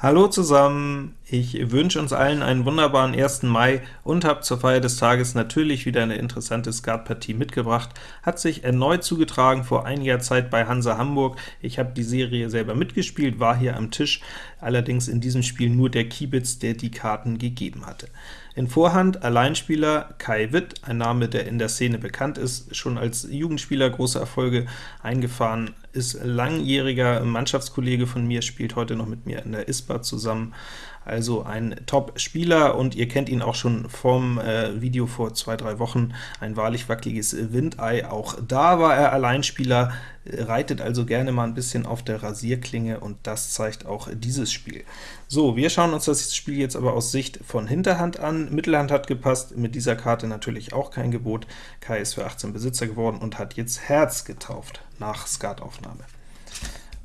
Hallo zusammen, ich wünsche uns allen einen wunderbaren 1. Mai und habe zur Feier des Tages natürlich wieder eine interessante Skatpartie mitgebracht. Hat sich erneut zugetragen vor einiger Zeit bei Hansa Hamburg. Ich habe die Serie selber mitgespielt, war hier am Tisch, allerdings in diesem Spiel nur der Kiebitz, der die Karten gegeben hatte. In Vorhand Alleinspieler Kai Witt, ein Name, der in der Szene bekannt ist, schon als Jugendspieler große Erfolge eingefahren, ist langjähriger Mannschaftskollege von mir, spielt heute noch mit mir in der ISPA zusammen, also ein Top-Spieler, und ihr kennt ihn auch schon vom äh, Video vor zwei, drei Wochen, ein wahrlich wackeliges Windei. Auch da war er Alleinspieler, reitet also gerne mal ein bisschen auf der Rasierklinge, und das zeigt auch dieses Spiel. So, wir schauen uns das Spiel jetzt aber aus Sicht von Hinterhand an. Mittelhand hat gepasst, mit dieser Karte natürlich auch kein Gebot. Kai ist für 18 Besitzer geworden und hat jetzt Herz getauft nach Skataufnahme.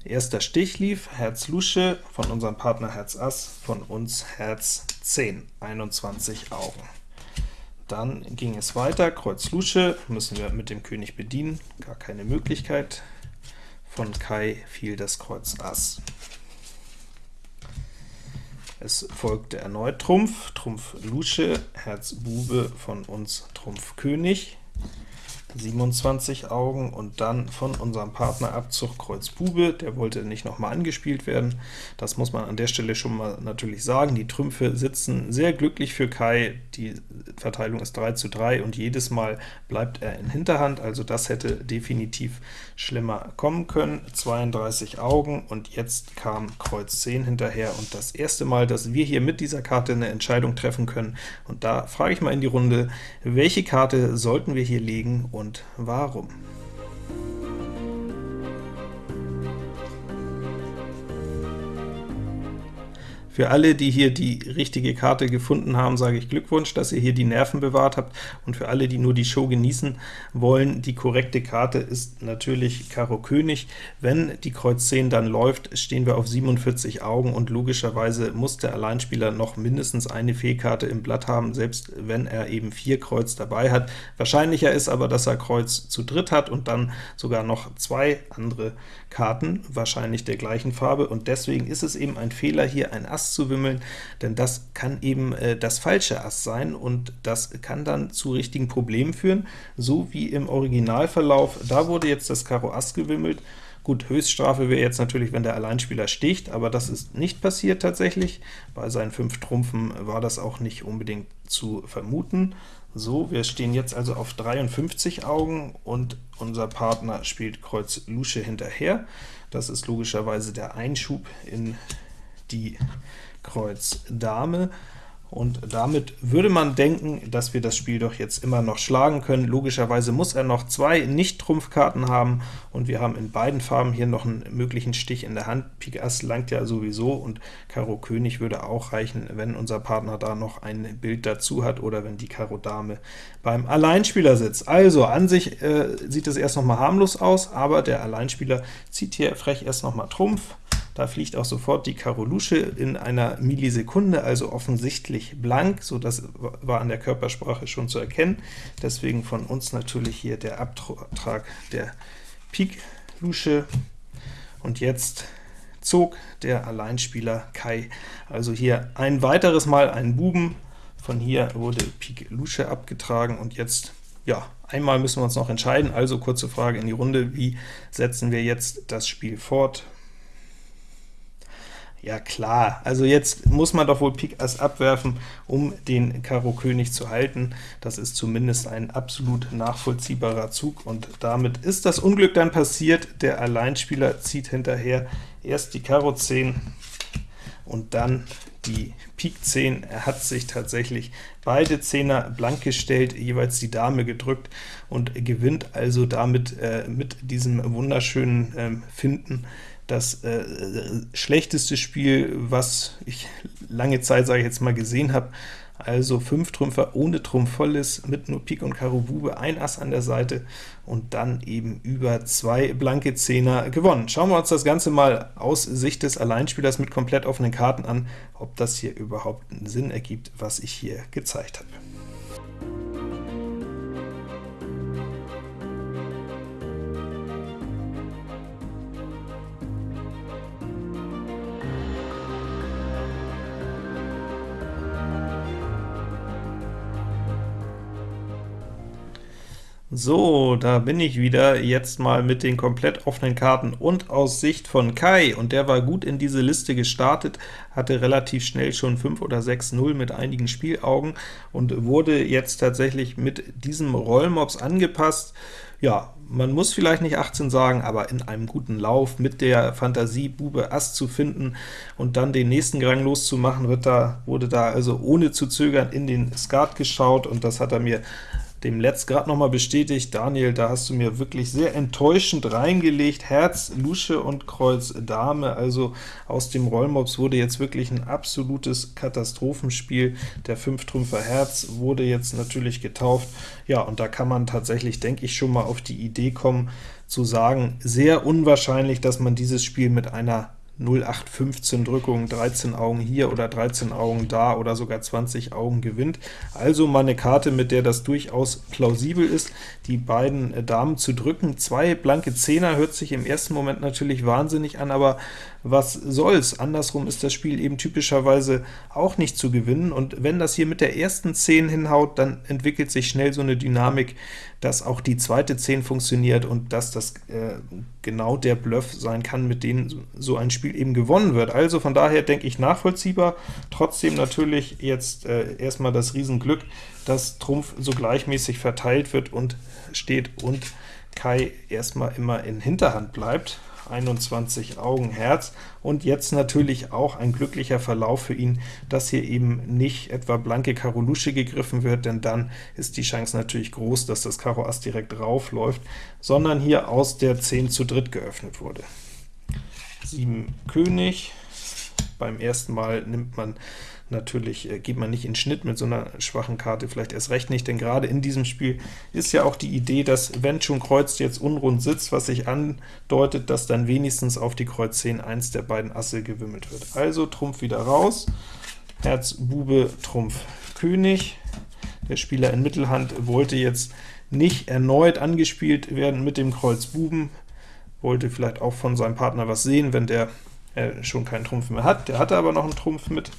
Erster Stich lief Herz Lusche, von unserem Partner Herz Ass, von uns Herz 10, 21 Augen. Dann ging es weiter, Kreuz Lusche, müssen wir mit dem König bedienen, gar keine Möglichkeit. Von Kai fiel das Kreuz Ass. Es folgte erneut Trumpf, Trumpf Lusche, Herz Bube, von uns Trumpf König. 27 Augen, und dann von unserem Partner Abzug Kreuz Bube, der wollte nicht nochmal angespielt werden. Das muss man an der Stelle schon mal natürlich sagen. Die Trümpfe sitzen sehr glücklich für Kai, die Verteilung ist 3 zu 3, und jedes Mal bleibt er in Hinterhand, also das hätte definitiv schlimmer kommen können. 32 Augen, und jetzt kam Kreuz 10 hinterher, und das erste Mal, dass wir hier mit dieser Karte eine Entscheidung treffen können. Und da frage ich mal in die Runde, welche Karte sollten wir hier legen, und und warum. Für alle, die hier die richtige Karte gefunden haben, sage ich Glückwunsch, dass ihr hier die Nerven bewahrt habt, und für alle, die nur die Show genießen wollen, die korrekte Karte ist natürlich Karo König. Wenn die Kreuz 10 dann läuft, stehen wir auf 47 Augen, und logischerweise muss der Alleinspieler noch mindestens eine Fehlkarte im Blatt haben, selbst wenn er eben vier Kreuz dabei hat. Wahrscheinlicher ist aber, dass er Kreuz zu dritt hat und dann sogar noch zwei andere Karten, wahrscheinlich der gleichen Farbe, und deswegen ist es eben ein Fehler, hier ein Ass Ass zu wimmeln, denn das kann eben äh, das falsche Ass sein, und das kann dann zu richtigen Problemen führen, so wie im Originalverlauf. Da wurde jetzt das Karo Ass gewimmelt, Gut, Höchststrafe wäre jetzt natürlich, wenn der Alleinspieler sticht, aber das ist nicht passiert tatsächlich. Bei seinen fünf Trumpfen war das auch nicht unbedingt zu vermuten. So, wir stehen jetzt also auf 53 Augen, und unser Partner spielt Kreuz Lusche hinterher. Das ist logischerweise der Einschub in die Kreuz Dame, und damit würde man denken, dass wir das Spiel doch jetzt immer noch schlagen können. Logischerweise muss er noch zwei Nicht-Trumpfkarten haben, und wir haben in beiden Farben hier noch einen möglichen Stich in der Hand. Pik Ass langt ja sowieso, und Karo König würde auch reichen, wenn unser Partner da noch ein Bild dazu hat, oder wenn die Karo Dame beim Alleinspieler sitzt. Also, an sich äh, sieht es erst noch mal harmlos aus, aber der Alleinspieler zieht hier frech erst noch mal Trumpf, da fliegt auch sofort die Karo Lusche in einer Millisekunde, also offensichtlich blank, so das war an der Körpersprache schon zu erkennen. Deswegen von uns natürlich hier der Abtrag der Pik Lusche. Und jetzt zog der Alleinspieler Kai also hier ein weiteres Mal einen Buben. Von hier wurde Pik Lusche abgetragen, und jetzt ja, einmal müssen wir uns noch entscheiden, also kurze Frage in die Runde, wie setzen wir jetzt das Spiel fort? Ja klar, also jetzt muss man doch wohl Pik Ass abwerfen, um den Karo König zu halten. Das ist zumindest ein absolut nachvollziehbarer Zug, und damit ist das Unglück dann passiert. Der Alleinspieler zieht hinterher erst die Karo 10 und dann die Pik 10. Er hat sich tatsächlich beide Zehner blank gestellt, jeweils die Dame gedrückt und gewinnt also damit äh, mit diesem wunderschönen äh, Finden das äh, schlechteste Spiel, was ich lange Zeit, sage ich jetzt mal, gesehen habe. Also 5 Trümpfer ohne Trumpf volles, mit nur Pik und Karo Bube, ein Ass an der Seite und dann eben über zwei blanke Zehner gewonnen. Schauen wir uns das Ganze mal aus Sicht des Alleinspielers mit komplett offenen Karten an, ob das hier überhaupt einen Sinn ergibt, was ich hier gezeigt habe. So, da bin ich wieder, jetzt mal mit den komplett offenen Karten und aus Sicht von Kai, und der war gut in diese Liste gestartet, hatte relativ schnell schon 5 oder 6-0 mit einigen Spielaugen und wurde jetzt tatsächlich mit diesem Rollmops angepasst. Ja, man muss vielleicht nicht 18 sagen, aber in einem guten Lauf mit der Fantasie, Bube Ass zu finden und dann den nächsten Gang loszumachen, wird da, wurde da also ohne zu zögern in den Skat geschaut, und das hat er mir dem Letzt gerade noch mal bestätigt, Daniel, da hast du mir wirklich sehr enttäuschend reingelegt, Herz, Lusche und Kreuz Dame, also aus dem Rollmops wurde jetzt wirklich ein absolutes Katastrophenspiel, der Fünftrümpfer Herz wurde jetzt natürlich getauft, ja, und da kann man tatsächlich, denke ich, schon mal auf die Idee kommen, zu sagen, sehr unwahrscheinlich, dass man dieses Spiel mit einer 0815 Drückung, 13 Augen hier oder 13 Augen da oder sogar 20 Augen gewinnt. Also mal eine Karte, mit der das durchaus plausibel ist, die beiden äh, Damen zu drücken. Zwei blanke Zehner hört sich im ersten Moment natürlich wahnsinnig an, aber was soll's? Andersrum ist das Spiel eben typischerweise auch nicht zu gewinnen, und wenn das hier mit der ersten 10 hinhaut, dann entwickelt sich schnell so eine Dynamik, dass auch die zweite 10 funktioniert und dass das äh, genau der Bluff sein kann, mit dem so ein Spiel eben gewonnen wird. Also von daher denke ich nachvollziehbar, trotzdem natürlich jetzt äh, erstmal das Riesenglück, dass Trumpf so gleichmäßig verteilt wird und steht und Kai erstmal immer in Hinterhand bleibt. 21 Augen Herz, und jetzt natürlich auch ein glücklicher Verlauf für ihn, dass hier eben nicht etwa blanke Karo Lusche gegriffen wird, denn dann ist die Chance natürlich groß, dass das Karo Ass direkt raufläuft, sondern hier aus der 10 zu dritt geöffnet wurde. 7 König, beim ersten Mal nimmt man natürlich äh, geht man nicht in Schnitt mit so einer schwachen Karte, vielleicht erst recht nicht, denn gerade in diesem Spiel ist ja auch die Idee, dass wenn schon Kreuz jetzt unrund sitzt, was sich andeutet, dass dann wenigstens auf die Kreuz 10 eins der beiden Asse gewimmelt wird. Also Trumpf wieder raus, Herz, Bube, Trumpf, König. Der Spieler in Mittelhand wollte jetzt nicht erneut angespielt werden mit dem Kreuz Buben, wollte vielleicht auch von seinem Partner was sehen, wenn der äh, schon keinen Trumpf mehr hat. Der hatte aber noch einen Trumpf mit,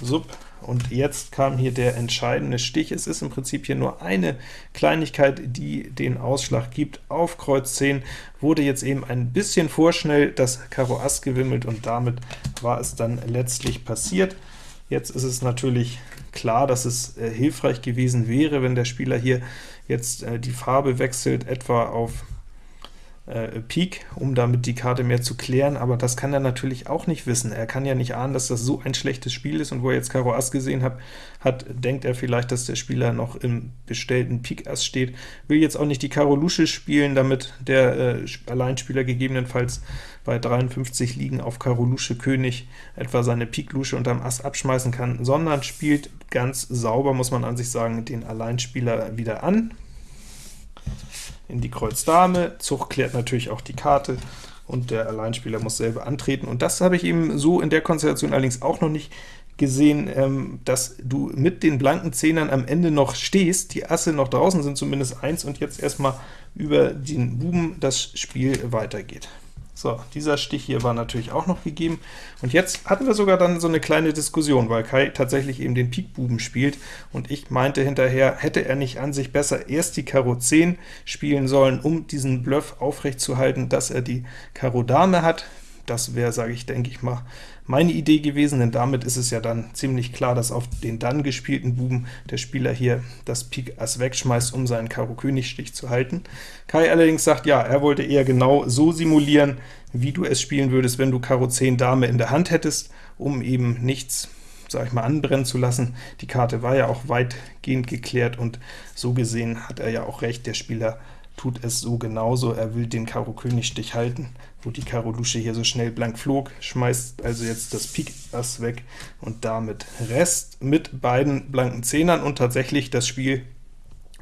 Sub. Und jetzt kam hier der entscheidende Stich. Es ist im Prinzip hier nur eine Kleinigkeit, die den Ausschlag gibt. Auf Kreuz 10 wurde jetzt eben ein bisschen vorschnell das Karo Ass gewimmelt, und damit war es dann letztlich passiert. Jetzt ist es natürlich klar, dass es äh, hilfreich gewesen wäre, wenn der Spieler hier jetzt äh, die Farbe wechselt, etwa auf äh, Pik, um damit die Karte mehr zu klären, aber das kann er natürlich auch nicht wissen. Er kann ja nicht ahnen, dass das so ein schlechtes Spiel ist, und wo er jetzt Karo Ass gesehen hat, hat, denkt er vielleicht, dass der Spieler noch im bestellten Pik Ass steht, will jetzt auch nicht die Karo Lusche spielen, damit der äh, Alleinspieler gegebenenfalls bei 53 liegen auf Karo Lusche König etwa seine Pik Lusche unterm Ass abschmeißen kann, sondern spielt ganz sauber, muss man an sich sagen, den Alleinspieler wieder an, in die Kreuz Dame, Zug klärt natürlich auch die Karte, und der Alleinspieler muss selber antreten. Und das habe ich eben so in der Konstellation allerdings auch noch nicht gesehen, ähm, dass du mit den blanken Zehnern am Ende noch stehst, die Asse noch draußen sind, zumindest eins, und jetzt erstmal über den Buben das Spiel weitergeht. So, dieser Stich hier war natürlich auch noch gegeben. Und jetzt hatten wir sogar dann so eine kleine Diskussion, weil Kai tatsächlich eben den Pikbuben spielt, und ich meinte hinterher, hätte er nicht an sich besser erst die Karo 10 spielen sollen, um diesen Bluff aufrechtzuerhalten, dass er die Karo Dame hat. Das wäre, sage ich, denke ich mal, meine Idee gewesen, denn damit ist es ja dann ziemlich klar, dass auf den dann gespielten Buben der Spieler hier das Pik Ass wegschmeißt, um seinen Karo König Stich zu halten. Kai allerdings sagt, ja, er wollte eher genau so simulieren, wie du es spielen würdest, wenn du Karo 10 Dame in der Hand hättest, um eben nichts sag ich mal, anbrennen zu lassen. Die Karte war ja auch weitgehend geklärt, und so gesehen hat er ja auch recht, der Spieler tut es so genauso. Er will den Karo König Stich halten, wo die Karo Lusche hier so schnell blank flog, schmeißt also jetzt das Pik Ass weg und damit Rest mit beiden blanken Zehnern und tatsächlich das Spiel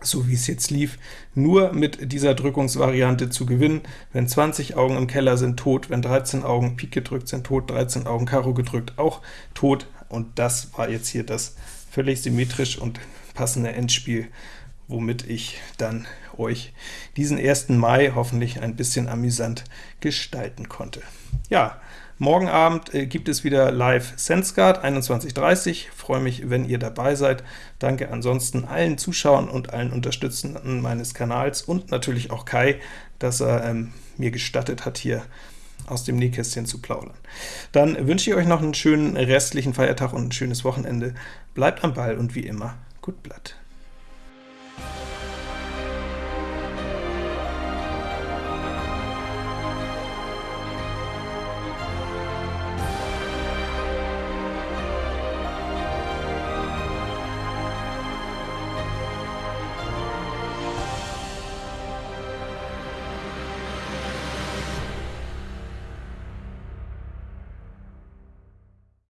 so wie es jetzt lief, nur mit dieser Drückungsvariante zu gewinnen. Wenn 20 Augen im Keller sind, tot, wenn 13 Augen Pik gedrückt sind, tot, 13 Augen Karo gedrückt, auch tot, und das war jetzt hier das völlig symmetrisch und passende Endspiel womit ich dann euch diesen 1. Mai hoffentlich ein bisschen amüsant gestalten konnte. Ja, Morgen Abend äh, gibt es wieder live SenseGuard, 21.30 freue mich, wenn ihr dabei seid. Danke ansonsten allen Zuschauern und allen Unterstützenden meines Kanals und natürlich auch Kai, dass er ähm, mir gestattet hat, hier aus dem Nähkästchen zu plaudern. Dann wünsche ich euch noch einen schönen restlichen Feiertag und ein schönes Wochenende. Bleibt am Ball und wie immer, gut Blatt.